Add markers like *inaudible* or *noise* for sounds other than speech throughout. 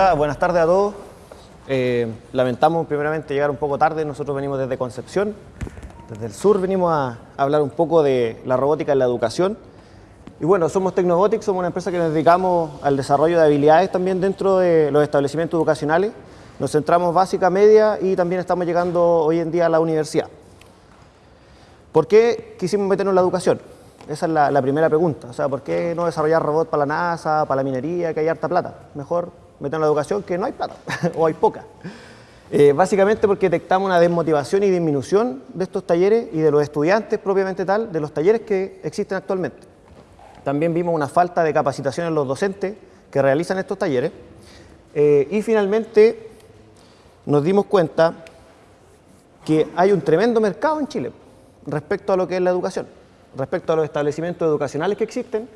Hola, buenas tardes a todos. Eh, lamentamos primeramente llegar un poco tarde, nosotros venimos desde Concepción, desde el sur venimos a hablar un poco de la robótica en la educación. Y bueno, somos Tecnobotics, somos una empresa que nos dedicamos al desarrollo de habilidades también dentro de los establecimientos educacionales. Nos centramos básica, media y también estamos llegando hoy en día a la universidad. ¿Por qué quisimos meternos en la educación? Esa es la, la primera pregunta. O sea, ¿por qué no desarrollar robots para la NASA, para la minería, que hay harta plata? Mejor meter en la educación que no hay plata *laughs* o hay poca. Eh, básicamente porque detectamos una desmotivación y disminución de estos talleres y de los estudiantes propiamente tal, de los talleres que existen actualmente. También vimos una falta de capacitación en los docentes que realizan estos talleres. Eh, y finalmente nos dimos cuenta que hay un tremendo mercado en Chile respecto a lo que es la educación, respecto a los establecimientos educacionales que existen,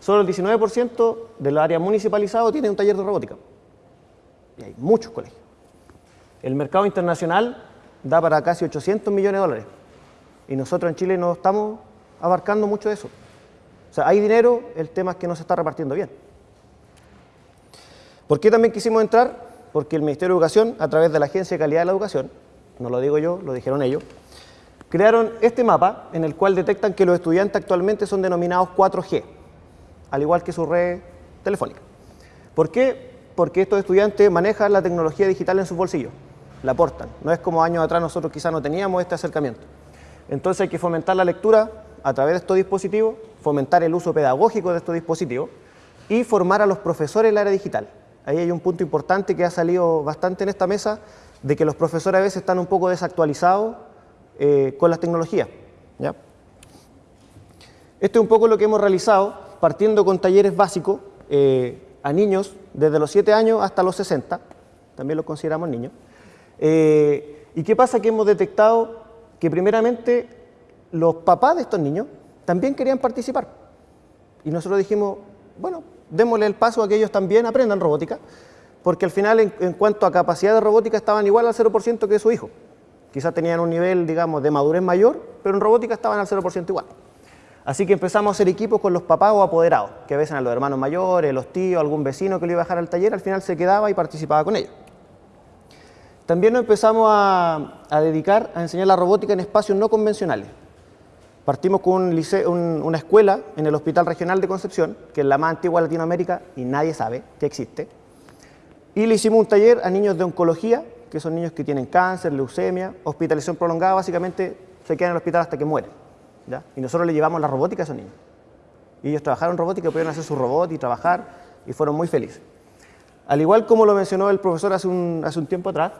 Solo el 19% del área municipalizado tiene un taller de robótica. Y hay muchos colegios. El mercado internacional da para casi 800 millones de dólares. Y nosotros en Chile no estamos abarcando mucho de eso. O sea, hay dinero, el tema es que no se está repartiendo bien. ¿Por qué también quisimos entrar? Porque el Ministerio de Educación, a través de la Agencia de Calidad de la Educación, no lo digo yo, lo dijeron ellos, crearon este mapa en el cual detectan que los estudiantes actualmente son denominados 4G al igual que su red telefónica. ¿Por qué? Porque estos estudiantes manejan la tecnología digital en sus bolsillos, la aportan. No es como años atrás nosotros quizás no teníamos este acercamiento. Entonces hay que fomentar la lectura a través de estos dispositivos, fomentar el uso pedagógico de estos dispositivos y formar a los profesores en la área digital. Ahí hay un punto importante que ha salido bastante en esta mesa, de que los profesores a veces están un poco desactualizados eh, con las tecnologías. ¿ya? Esto es un poco lo que hemos realizado partiendo con talleres básicos eh, a niños desde los 7 años hasta los 60, también los consideramos niños. Eh, ¿Y qué pasa? Que hemos detectado que primeramente los papás de estos niños también querían participar. Y nosotros dijimos, bueno, démosle el paso a que ellos también aprendan robótica, porque al final en, en cuanto a capacidad de robótica estaban igual al 0% que su hijo. Quizás tenían un nivel, digamos, de madurez mayor, pero en robótica estaban al 0% igual. Así que empezamos a hacer equipos con los papás o apoderados, que a veces a los hermanos mayores, los tíos, algún vecino que lo iba a dejar al taller, al final se quedaba y participaba con ellos. También nos empezamos a, dedicar a enseñar la robótica en espacios no convencionales. Partimos con un una escuela en el Hospital Regional de Concepción, que es la más antigua de Latinoamérica y nadie sabe que existe. Y le hicimos un taller a niños de oncología, que son niños que tienen cáncer, leucemia, hospitalización prolongada, básicamente se quedan en el hospital hasta que mueren. Y nosotros le llevamos la robótica a esos niños. Y ellos trabajaron robótica, pudieron hacer su robot y trabajar y fueron muy felices. Al igual como lo mencionó el profesor hace un, tiempo atrás,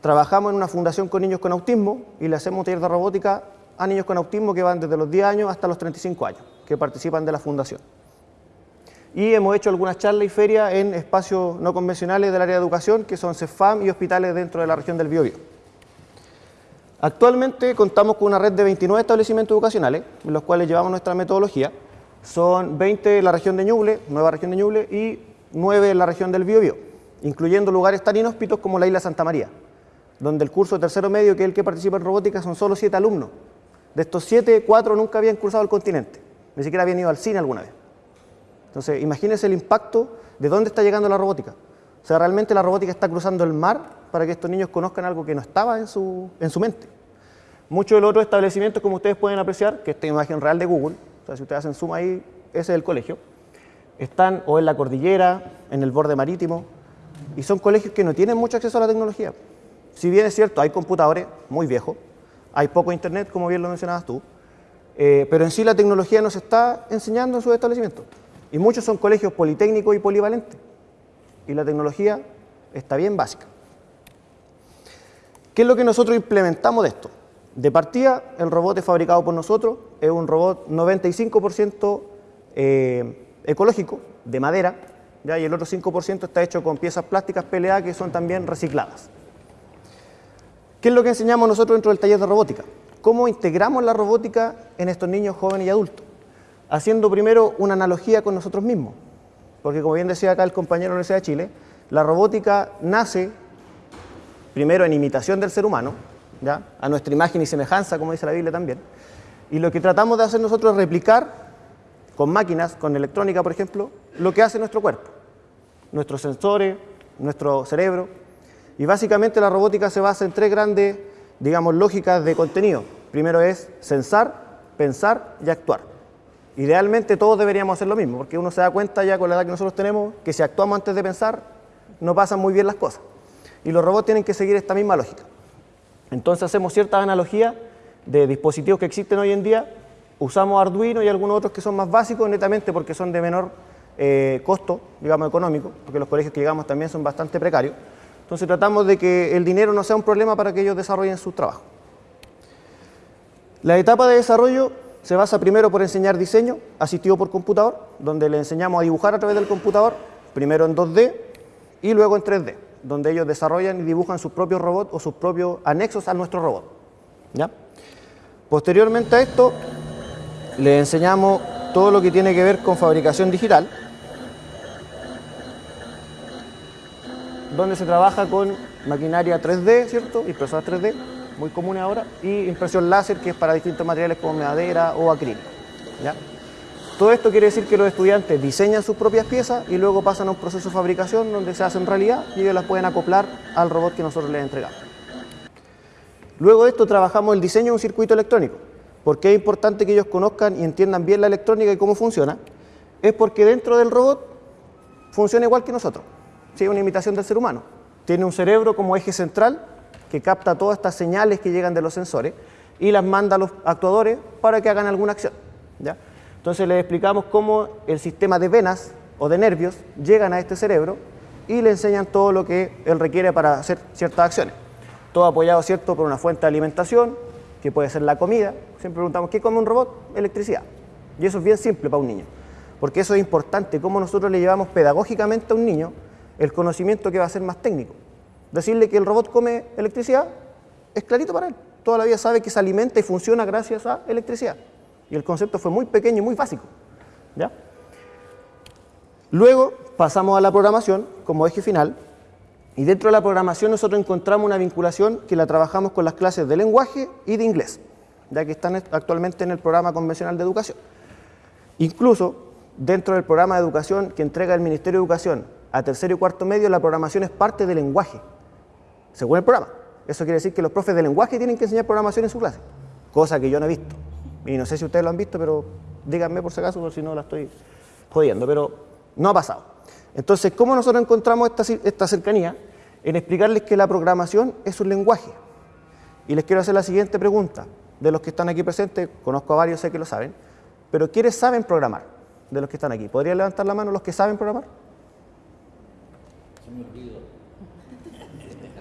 trabajamos en una fundación con niños con autismo y le hacemos un taller de robótica a niños con autismo que van desde los 10 años hasta los 35 años, que participan de la fundación. Y hemos hecho algunas charlas y ferias en espacios no convencionales del área de educación, que son CEFAM y hospitales dentro de la región del Biobío. Actualmente contamos con una red de 29 establecimientos educacionales, en los cuales llevamos nuestra metodología. Son 20 en la región de Ñuble, nueva región de Ñuble, y 9 en la región del Biobío, incluyendo lugares tan inhóspitos como la isla Santa María, donde el curso de tercero medio, que es el que participa en robótica, son solo 7 alumnos. De estos 7, 4 nunca habían cursado el continente, ni siquiera habían ido al cine alguna vez. Entonces, imagínense el impacto de dónde está llegando la robótica. O sea, realmente la robótica está cruzando el mar para que estos niños conozcan algo que no estaba en su, en su mente. Muchos de los otros establecimientos, como ustedes pueden apreciar, que esta imagen real de Google, o sea, si ustedes hacen zoom ahí, ese es el colegio, están o en la cordillera, en el borde marítimo, y son colegios que no tienen mucho acceso a la tecnología. Si bien es cierto, hay computadores muy viejos, hay poco internet, como bien lo mencionabas tú, eh, pero en sí la tecnología nos está enseñando en sus establecimientos. Y muchos son colegios politécnicos y polivalentes. Y la tecnología está bien básica. ¿Qué es lo que nosotros implementamos de esto? De partida, el robot es fabricado por nosotros, es un robot 95% eh, ecológico, de madera, ¿ya? y el otro 5% está hecho con piezas plásticas PLA que son también recicladas. ¿Qué es lo que enseñamos nosotros dentro del taller de robótica? ¿Cómo integramos la robótica en estos niños jóvenes y adultos? Haciendo primero una analogía con nosotros mismos, porque como bien decía acá el compañero de la Universidad de Chile, la robótica nace primero en imitación del ser humano, ¿ya? a nuestra imagen y semejanza, como dice la Biblia también, y lo que tratamos de hacer nosotros es replicar con máquinas, con electrónica, por ejemplo, lo que hace nuestro cuerpo. Nuestros sensores, nuestro cerebro. Y básicamente la robótica se basa en tres grandes, digamos, lógicas de contenido. Primero es sensar, pensar y actuar. Idealmente todos deberíamos hacer lo mismo, porque uno se da cuenta ya con la edad que nosotros tenemos que si actuamos antes de pensar, no pasan muy bien las cosas. Y los robots tienen que seguir esta misma lógica. Entonces hacemos ciertas analogías de dispositivos que existen hoy en día, usamos Arduino y algunos otros que son más básicos netamente porque son de menor eh, costo, digamos, económico, porque los colegios que llegamos también son bastante precarios. Entonces tratamos de que el dinero no sea un problema para que ellos desarrollen su trabajo. La etapa de desarrollo se basa primero por enseñar diseño asistido por computador, donde le enseñamos a dibujar a través del computador, primero en 2D y luego en 3D, donde ellos desarrollan y dibujan sus propios robots o sus propios anexos a nuestro robot. ¿ya? Posteriormente a esto, le enseñamos todo lo que tiene que ver con fabricación digital, donde se trabaja con maquinaria 3D, ¿cierto? Impresoras 3D, muy comunes ahora, y impresión láser, que es para distintos materiales como madera o acrílico. ¿ya? Todo esto quiere decir que los estudiantes diseñan sus propias piezas y luego pasan a un proceso de fabricación donde se hacen realidad y ellos las pueden acoplar al robot que nosotros les entregamos. Luego de esto trabajamos el diseño de un circuito electrónico. ¿Por qué es importante que ellos conozcan y entiendan bien la electrónica y cómo funciona? Es porque dentro del robot funciona igual que nosotros. Es una imitación del ser humano. Tiene un cerebro como eje central que capta todas estas señales que llegan de los sensores y las manda a los actuadores para que hagan alguna acción. ¿ya? Entonces les explicamos cómo el sistema de venas o de nervios llegan a este cerebro y le enseñan todo lo que él requiere para hacer ciertas acciones. Todo apoyado, ¿cierto?, por una fuente de alimentación, que puede ser la comida. Siempre preguntamos, ¿qué come un robot? Electricidad. Y eso es bien simple para un niño, porque eso es importante, cómo nosotros le llevamos pedagógicamente a un niño el conocimiento que va a ser más técnico. Decirle que el robot come electricidad es clarito para él. Toda la vida sabe que se alimenta y funciona gracias a electricidad. Y el concepto fue muy pequeño y muy básico. ¿ya? Luego pasamos a la programación como eje final. Y dentro de la programación nosotros encontramos una vinculación que la trabajamos con las clases de lenguaje y de inglés, ya que están actualmente en el programa convencional de educación. Incluso dentro del programa de educación que entrega el Ministerio de Educación a tercero y cuarto medio, la programación es parte del lenguaje, según el programa. Eso quiere decir que los profes de lenguaje tienen que enseñar programación en su clase, cosa que yo no he visto. Y no sé si ustedes lo han visto, pero díganme por si acaso, por si no la estoy jodiendo, pero no ha pasado. Entonces, ¿cómo nosotros encontramos esta, cercanía? En explicarles que la programación es un lenguaje. Y les quiero hacer la siguiente pregunta. De los que están aquí presentes, conozco a varios, sé que lo saben, pero ¿quiénes saben programar de los que están aquí? ¿Podrían levantar la mano los que saben programar?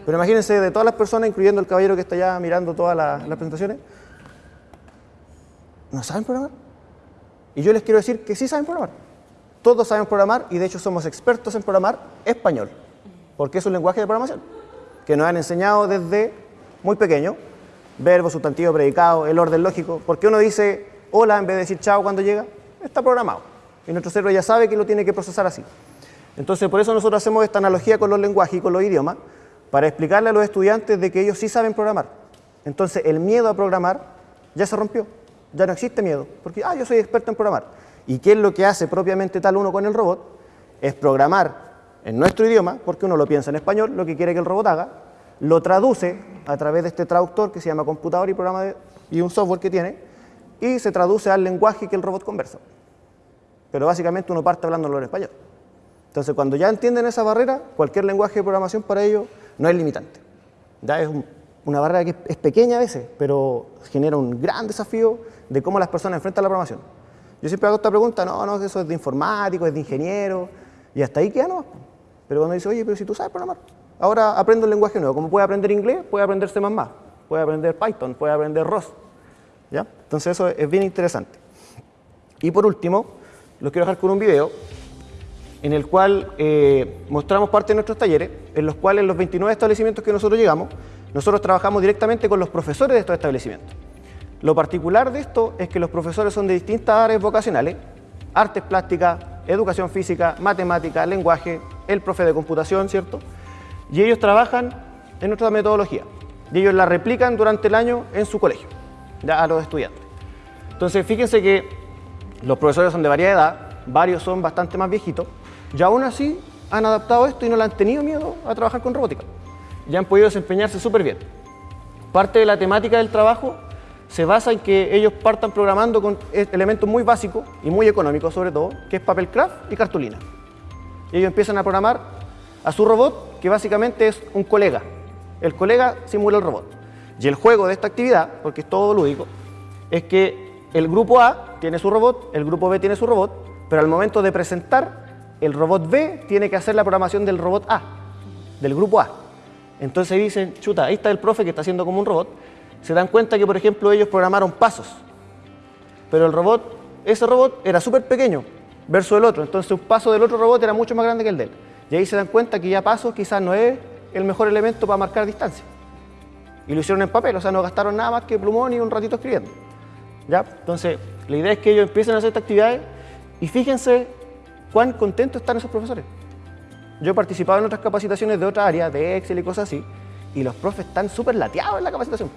Pero imagínense, de todas las personas, incluyendo el caballero que está allá mirando todas las, presentaciones, ¿no saben programar? Y yo les quiero decir que sí saben programar. Todos saben programar y de hecho somos expertos en programar español, porque es un lenguaje de programación que nos han enseñado desde muy pequeño, verbo, sustantivo, predicado, el orden lógico, porque uno dice hola en vez de decir chao cuando llega, está programado y nuestro cerebro ya sabe que lo tiene que procesar así. Entonces por eso nosotros hacemos esta analogía con los lenguajes y con los idiomas, para explicarle a los estudiantes de que ellos sí saben programar. Entonces el miedo a programar ya se rompió, ya no existe miedo, porque ah, yo soy experto en programar. ¿Y qué es lo que hace propiamente tal uno con el robot? Es programar en nuestro idioma, porque uno lo piensa en español, lo que quiere que el robot haga, lo traduce a través de este traductor que se llama computador y programa y un software que tiene, y se traduce al lenguaje que el robot conversa. Pero básicamente uno parte hablándolo en español. Entonces, cuando ya entienden esa barrera, cualquier lenguaje de programación para ellos no es limitante. Ya es una barrera que es pequeña a veces, pero genera un gran desafío de cómo las personas enfrentan la programación. Yo siempre hago esta pregunta, no, no, eso es de informático, es de ingeniero, y hasta ahí queda no. Pero cuando dice, oye, pero si tú sabes programar, ahora aprendo un lenguaje nuevo, como puede aprender inglés, puede aprender C++, puede aprender Python, puede aprender ROS. ¿Ya? Entonces eso es bien interesante. Y por último, los quiero dejar con un video en el cual eh, mostramos parte de nuestros talleres, en los cuales los 29 establecimientos que nosotros llegamos, nosotros trabajamos directamente con los profesores de estos establecimientos. Lo particular de esto es que los profesores son de distintas áreas vocacionales, artes plásticas, educación física, matemática, lenguaje, el profe de computación, ¿cierto? Y ellos trabajan en nuestra metodología y ellos la replican durante el año en su colegio, a los estudiantes. Entonces, fíjense que los profesores son de variedad edad, varios son bastante más viejitos, y aún así han adaptado esto y no le han tenido miedo a trabajar con robótica. Ya han podido desempeñarse súper bien. Parte de la temática del trabajo se basa en que ellos partan programando con elementos muy básicos y muy económicos sobre todo, que es papel craft y cartulina. Y ellos empiezan a programar a su robot, que básicamente es un colega. El colega simula el robot. Y el juego de esta actividad, porque es todo lúdico, es que el grupo A tiene su robot, el grupo B tiene su robot, pero al momento de presentar, el robot B tiene que hacer la programación del robot A, del grupo A. Entonces dicen, chuta, ahí está el profe que está haciendo como un robot. Se dan cuenta que, por ejemplo, ellos programaron pasos, pero el robot, ese robot era súper pequeño versus el otro. Entonces un paso del otro robot era mucho más grande que el de él. Y ahí se dan cuenta que ya pasos quizás no es el mejor elemento para marcar distancia. Y lo hicieron en papel, o sea, no gastaron nada más que plumón y un ratito escribiendo. ¿Ya? Entonces, la idea es que ellos empiecen a hacer estas actividades y fíjense cuán contentos están esos profesores. Yo he participado en otras capacitaciones de otra área, de Excel y cosas así, y los profes están súper lateados en la capacitación.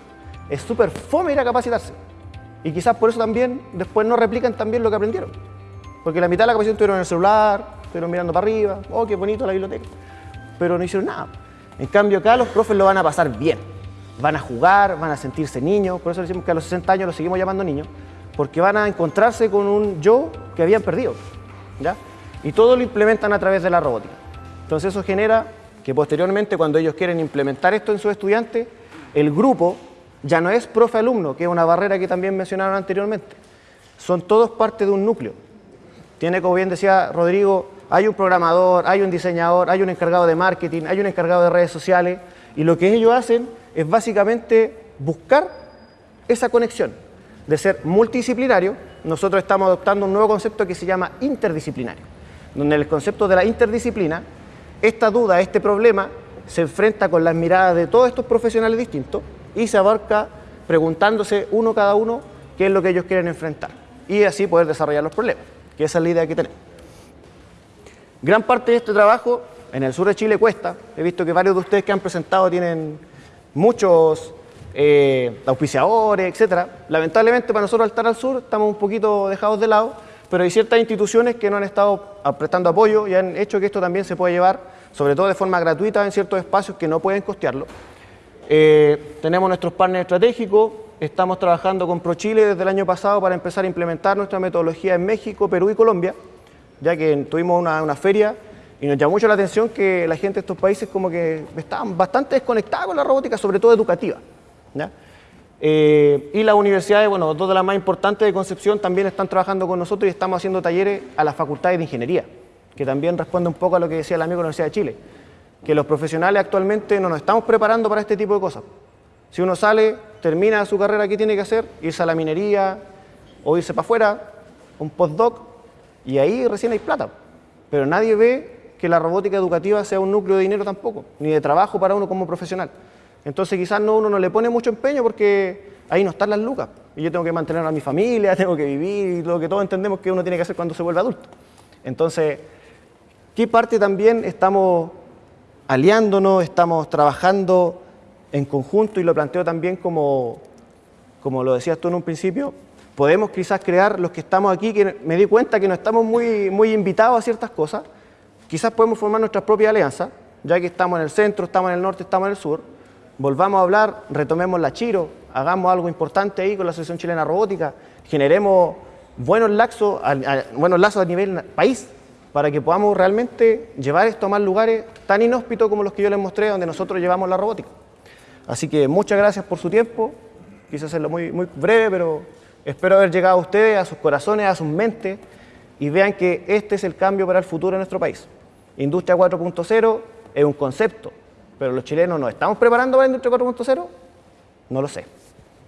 Es súper fome ir a capacitarse. Y quizás por eso también después no replican también lo que aprendieron. Porque la mitad de la capacitación estuvieron en el celular, estuvieron mirando para arriba, oh, qué bonito la biblioteca. Pero no hicieron nada. En cambio acá los profes lo van a pasar bien van a jugar, van a sentirse niños, por eso decimos que a los 60 años los seguimos llamando niños, porque van a encontrarse con un yo que habían perdido, ¿ya? Y todo lo implementan a través de la robótica. Entonces eso genera que posteriormente cuando ellos quieren implementar esto en sus estudiantes, el grupo ya no es profe-alumno, que es una barrera que también mencionaron anteriormente. Son todos parte de un núcleo. Tiene, como bien decía Rodrigo, hay un programador, hay un diseñador, hay un encargado de marketing, hay un encargado de redes sociales, y lo que ellos hacen es básicamente buscar esa conexión de ser multidisciplinario. Nosotros estamos adoptando un nuevo concepto que se llama interdisciplinario, donde el concepto de la interdisciplina, esta duda, este problema, se enfrenta con las miradas de todos estos profesionales distintos y se abarca preguntándose uno cada uno qué es lo que ellos quieren enfrentar y así poder desarrollar los problemas, que esa es la idea que tenemos. Gran parte de este trabajo en el sur de Chile cuesta, he visto que varios de ustedes que han presentado tienen muchos eh, auspiciadores, etcétera. Lamentablemente para nosotros al estar al sur estamos un poquito dejados de lado, pero hay ciertas instituciones que no han estado prestando apoyo y han hecho que esto también se pueda llevar, sobre todo de forma gratuita en ciertos espacios que no pueden costearlo. Eh, tenemos nuestros partners estratégicos, estamos trabajando con ProChile desde el año pasado para empezar a implementar nuestra metodología en México, Perú y Colombia, ya que tuvimos una, feria y nos llamó mucho la atención que la gente de estos países como que estaban bastante desconectada con la robótica, sobre todo educativa. Eh, y las universidades, bueno, dos de las más importantes de Concepción también están trabajando con nosotros y estamos haciendo talleres a las facultades de ingeniería, que también responde un poco a lo que decía el amigo de la Universidad de Chile, que los profesionales actualmente no nos estamos preparando para este tipo de cosas. Si uno sale, termina su carrera, ¿qué tiene que hacer? Irse a la minería o irse para afuera, un postdoc, y ahí recién hay plata. Pero nadie ve que la robótica educativa sea un núcleo de dinero tampoco, ni de trabajo para uno como profesional. Entonces quizás no, uno no le pone mucho empeño porque ahí no están las lucas. Y yo tengo que mantener a mi familia, *laughs* tengo que vivir, y lo que todos entendemos que uno tiene que hacer cuando se vuelve adulto. Entonces, ¿qué parte también estamos aliándonos, estamos trabajando en conjunto y lo planteo también como, como lo decías tú en un principio, podemos quizás crear los que estamos aquí, que me di cuenta que no estamos muy, muy invitados a ciertas cosas, Quizás podemos formar nuestras propias alianzas, ya que estamos en el centro, estamos en el norte, estamos en el sur. Volvamos a hablar, retomemos la Chiro, hagamos algo importante ahí con la Asociación Chilena Robótica, generemos buenos lazos a, buenos lazos a nivel país para que podamos realmente llevar esto a más lugares tan inhóspitos como los que yo les mostré, donde nosotros llevamos la robótica. Así que muchas gracias por su tiempo, quise hacerlo muy breve, pero espero haber llegado a ustedes, a sus corazones, a sus mentes, y vean que este es el cambio para el futuro de nuestro país. Industria 4.0 es un concepto, pero los chilenos nos estamos preparando para la Industria 4.0, no lo sé.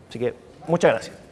Así que muchas gracias.